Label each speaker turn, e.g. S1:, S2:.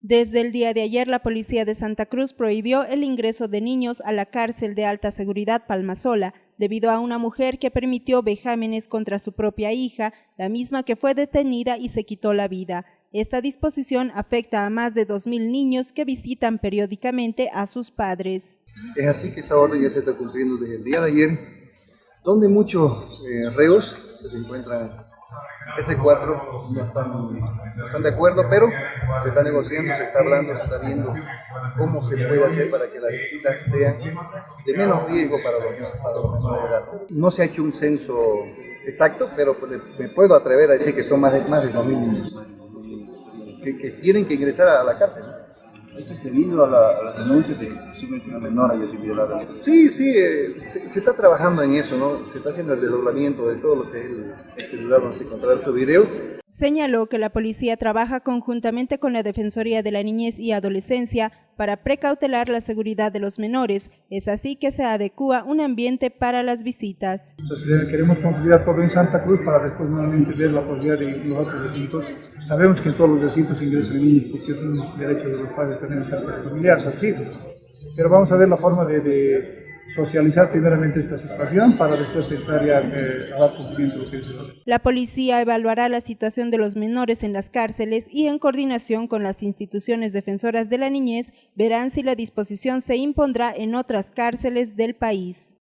S1: Desde el día de ayer, la policía de Santa Cruz prohibió el ingreso de niños a la cárcel de alta seguridad Palmasola, debido a una mujer que permitió vejámenes contra su propia hija, la misma que fue detenida y se quitó la vida. Esta disposición afecta a más de 2.000 niños que visitan periódicamente a sus padres.
S2: Es así que esta orden ya se está cumpliendo desde el día de ayer, donde muchos eh, reos que se encuentran S4 no están, no están de acuerdo, pero se está negociando, se está hablando, se está viendo cómo se puede hacer para que las visitas sean de menos riesgo para los, para edad. No se ha hecho un censo exacto, pero me puedo atrever a decir que son más de, más de 2.000 niños que, tienen que ingresar a la cárcel.
S3: ¿Esto es debido a la, a la denuncia de que una menor haya sido violada?
S2: Sí, sí, eh, se, se, está trabajando en eso, ¿no? Se está haciendo el desdoblamiento de todo lo que es el, el celular donde se encontrará tu video.
S1: Señaló que la policía trabaja conjuntamente con la Defensoría de la Niñez y Adolescencia para precautelar la seguridad de los menores. Es así que se adecua un ambiente para las visitas.
S4: Entonces, queremos consolidar todo en Santa Cruz para después nuevamente ver la posibilidad de los otros recintos. Sabemos que en todos los recintos ingresan niños porque es un derecho de los padres tener esta familiar, sus hijos. Pero vamos a ver la forma de, socializar primeramente esta situación para después entrar ya eh, a dar cumplimiento
S1: La policía evaluará la situación de los menores en las cárceles y en coordinación con las instituciones defensoras de la niñez verán si la disposición se impondrá en otras cárceles del país.